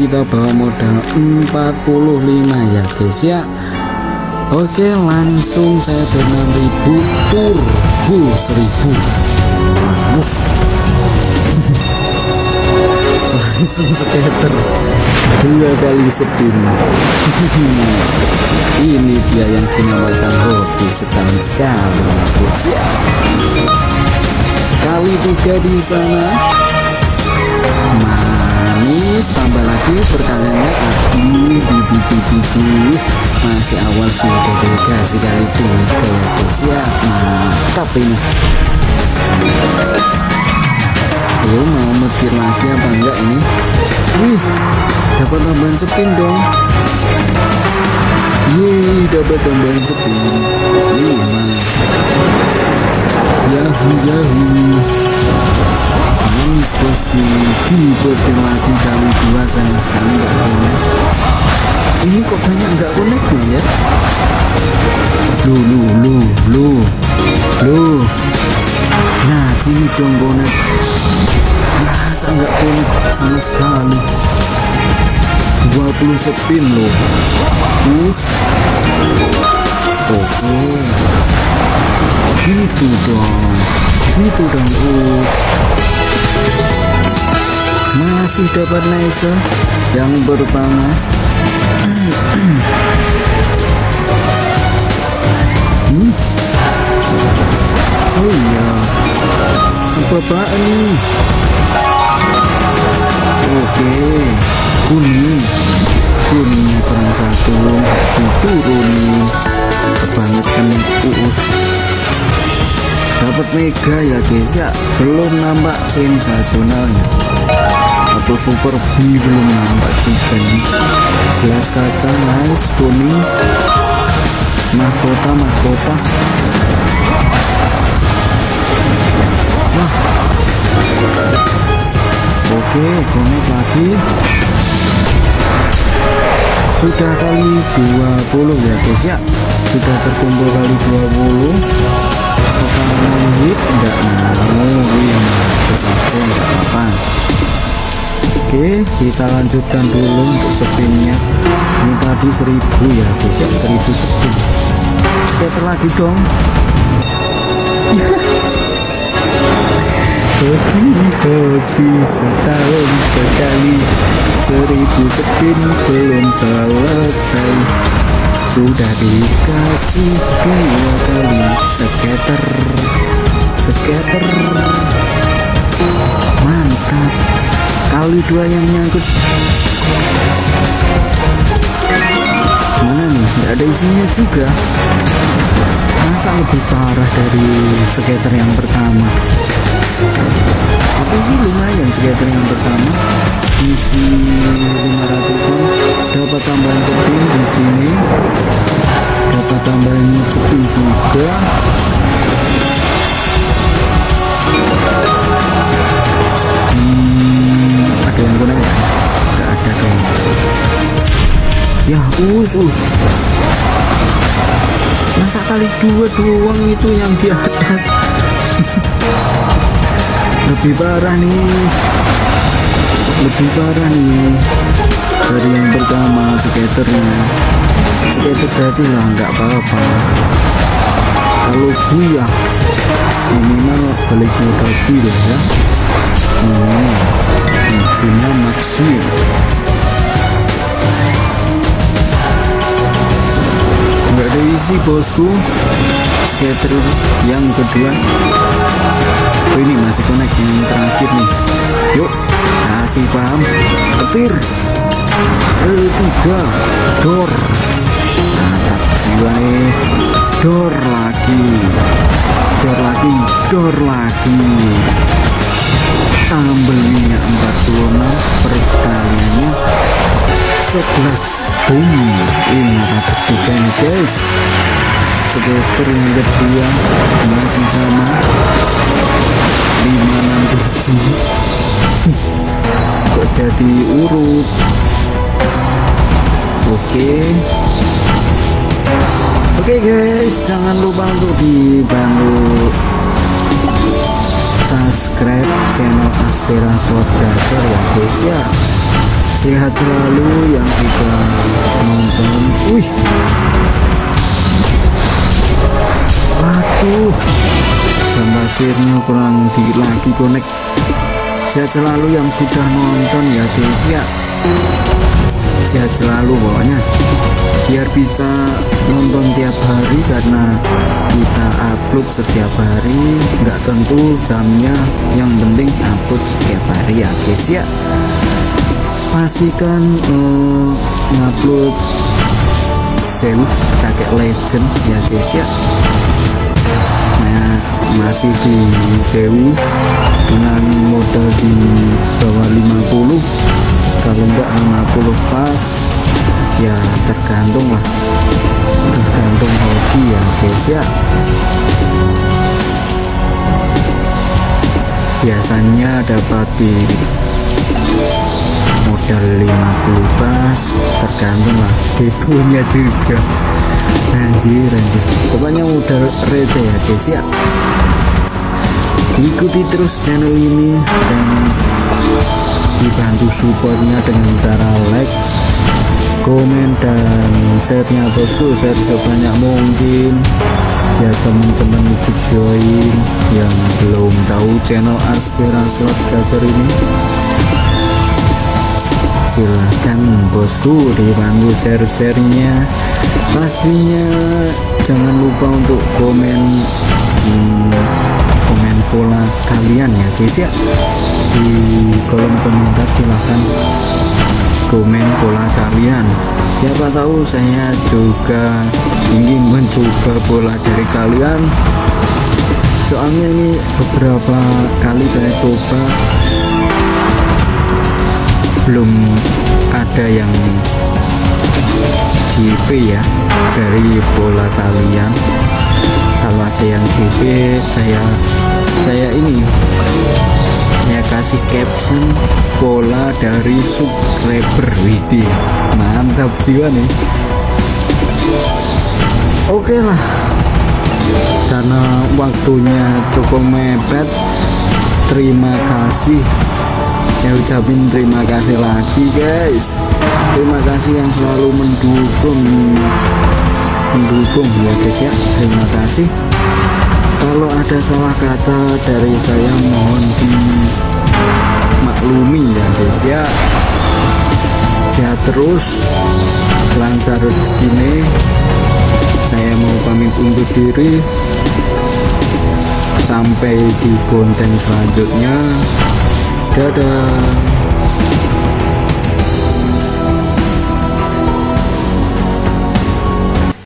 kita bawa modal 45 ya guys ya. Oke langsung saya dengan ribu turbo 1000 Bus langsung skater dua kali spin. Ini dia yang dinamakan hobi setahun sekali ya guys ya. Kali tiga di sana manis tambah lagi perkaliannya aduh dudu dudu masih awal sudah dikasih kali tiga ya ya mantap ini. Ayo mau metir lagi apa enggak ini? Wih dapat tambahan spin dong. Yeay dapat tambahan spin Lima Yahoo yahoo Manis bosku Dipetir lagi kali dua sama sekali enggak konek Ini kok banyak enggak koneknya ya Lu lu lu lu Lu Nah gini dong konek masa nggak konek sama sekali 20 spin loh us oke gitu dong gitu dong us masih dapat nice yang pertama. Hmm? oh iya. Apa-apaan nih oke. Kuning. Kuningnya kurang satu. Diturunin kebangetan uus dapat mega ya guys. Ya belum nampak sensasionalnya atau super B belum nampak juga nih gelas kaca nice kuning mahkota mahkota wah oke connect lagi sudah kali 20 ya guys ya sudah terkumpul kali 20 apakah mau hit enggak mau win terus aja enggak apa-apa oke kita lanjutkan dulu untuk spinnya ini tadi 1000 ya guys ya. 1000 spin scatter lagi dong. Hobi hobi setahun sekali. Seribu spin belum selesai. Sudah dikasih dua kali. Skater skater dua yang nyangkut mana nih? Nggak ada isinya juga. Masa lebih parah dari skater yang pertama? Tapi sih? Lumayan skater yang pertama. Isi 500 dapat tambahan spin di sini. Dapat tambahan spin juga us us masa kali dua doang itu yang di atas lebih parah nih. Lebih parah nih. Dari yang pertama skaternya. Skater berarti lah nggak apa-apa. Kalau ya minimal balik modal deh ya. Hmm, maksimal maksimum nggak ada isi bosku. Skater yang kedua. Oh ini masih connect yang terakhir nih. Yuk kasih paham. Petir. Ketiga door. Mantap jiwa nih. Door lagi. Door lagi door lagi. Tambelnya 46 perkaliannya 11 boom 500 juga nih guys skater yang kedua masih sama 567 kok jadi urut oke oke guys jangan lupa untuk dibantu subscribe channel Astera Slot Gacor ya guys ya sehat selalu yang sudah nonton. Wih. Waduh. Jam pasirnya kurang dikit lagi connect sehat selalu yang sudah nonton ya guys ya. Sehat selalu pokoknya. Biar bisa nonton tiap hari karena kita upload setiap hari. Nggak tentu jamnya yang penting upload setiap hari ya guys ya pastikan uh, ngupload Zeus kakek legend ya guys ya. Nah masih di Zeus dengan modal di bawah 50 kalau enggak 50 pas ya tergantung lah. Tergantung hobi ya guys ya. Biasanya dapat di modal 50 pas tergantung lah. Deponya juga. Anjir anjir. Pokoknya modal receh ya guys ya. Ikuti terus channel ini dan dibantu supportnya dengan cara like komen dan share-nya bosku. Share sebanyak mungkin. Ya teman-teman ikut join yang belum tahu channel aspirasi Gacor ini silahkan bosku dibantu share-sharenya. Pastinya jangan lupa untuk komen hmm, komen pola kalian ya guys ya. Di kolom komentar silahkan komen pola kalian. Siapa tahu saya juga ingin mencoba pola dari kalian. Soalnya ini beberapa kali saya coba belum ada yang JP ya dari bola kalian kalau ada yang JP saya saya ini saya kasih caption bola dari subscriber. Widih mantap jiwa nih. Oke okay lah karena waktunya cukup mepet. Terima kasih ya ucapin terima kasih lagi guys. Terima kasih yang selalu mendukung. Mendukung ya guys ya. Terima kasih. Kalau ada salah kata dari saya mohon dimaklumi ya guys ya. Sehat terus. Lancar rezeki saya mau pamit undur diri. Sampai di konten selanjutnya 噔噔